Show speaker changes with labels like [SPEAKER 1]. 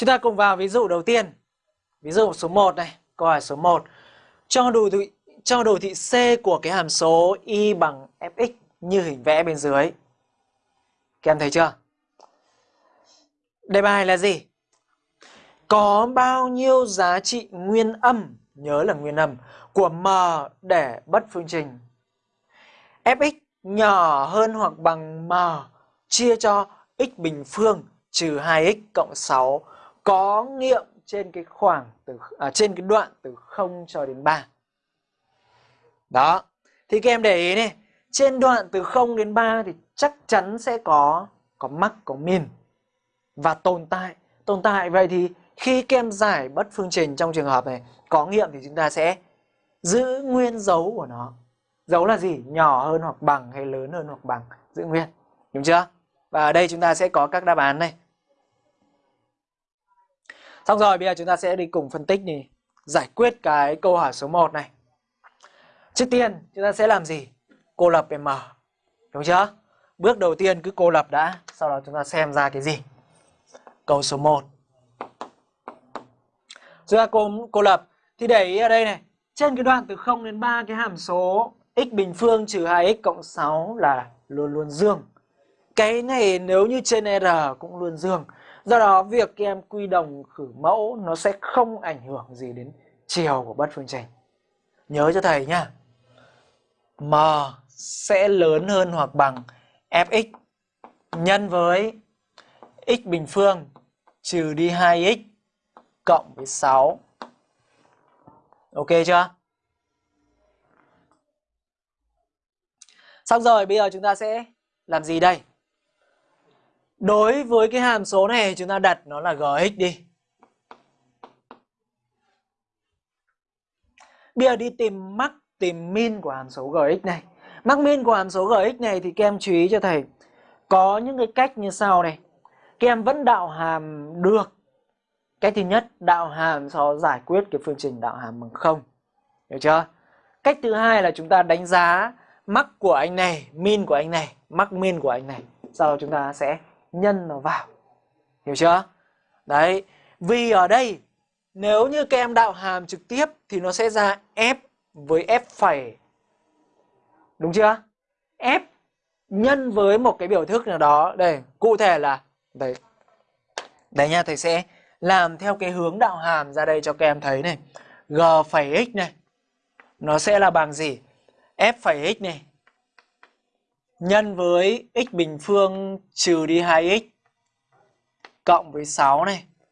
[SPEAKER 1] Chúng ta cùng vào ví dụ đầu tiên. Ví dụ số 1 này, câu hỏi số 1. Cho đồ thị cho đồ thị C của cái hàm số y bằng fx như hình vẽ bên dưới. Các em thấy chưa? Đề bài là gì? Có bao nhiêu giá trị nguyên âm, nhớ là nguyên âm, của m để bất phương trình? fx nhỏ hơn hoặc bằng m chia cho x bình phương trừ 2x cộng 6 có nghiệm trên cái khoảng từ à, trên cái đoạn từ 0 cho đến 3. Đó. Thì các em để ý này, trên đoạn từ 0 đến 3 thì chắc chắn sẽ có có mắc có min và tồn tại. Tồn tại vậy thì khi các em giải bất phương trình trong trường hợp này có nghiệm thì chúng ta sẽ giữ nguyên dấu của nó. Dấu là gì? Nhỏ hơn hoặc bằng hay lớn hơn hoặc bằng, giữ nguyên. Đúng chưa? Và ở đây chúng ta sẽ có các đáp án này. Xong rồi bây giờ chúng ta sẽ đi cùng phân tích này, giải quyết cái câu hỏi số 1 này. Trước tiên chúng ta sẽ làm gì? Cô lập M. Đúng chưa? Bước đầu tiên cứ cô lập đã, sau đó chúng ta xem ra cái gì. Câu số 1. Chúng ta cô, cô lập thì để ý ở đây này, trên cái đoạn từ 0 đến 3 cái hàm số x bình phương trừ 2x cộng 6 là luôn luôn dương. Cái này nếu như trên R cũng luôn dương. Do đó, việc các em quy đồng khử mẫu nó sẽ không ảnh hưởng gì đến chiều của bất phương trình. Nhớ cho thầy nhá. M sẽ lớn hơn hoặc bằng fx nhân với x bình phương trừ đi 2x cộng với 6. Ok chưa? Xong rồi, bây giờ chúng ta sẽ làm gì đây? Đối với cái hàm số này chúng ta đặt nó là gx đi. Bây giờ đi tìm mắc tìm min của hàm số gx này. Mắc min của hàm số gx này thì các em chú ý cho thầy. Có những cái cách như sau này. Các em vẫn đạo hàm được. Cách thứ nhất, đạo hàm so giải quyết cái phương trình đạo hàm bằng không. Hiểu chưa? Cách thứ hai là chúng ta đánh giá mắc của anh này, min của anh này, mắc min của anh này. Sau đó chúng ta sẽ nhân nó vào. Hiểu chưa? Đấy, vì ở đây nếu như các em đạo hàm trực tiếp thì nó sẽ ra f với f phẩy. Đúng chưa? f nhân với một cái biểu thức nào đó. Đây, cụ thể là đấy Đấy nha, thầy sẽ làm theo cái hướng đạo hàm ra đây cho các em thấy này. g phẩy x này nó sẽ là bằng gì? f phẩy x này nhân với x bình phương trừ đi 2x cộng với 6 này.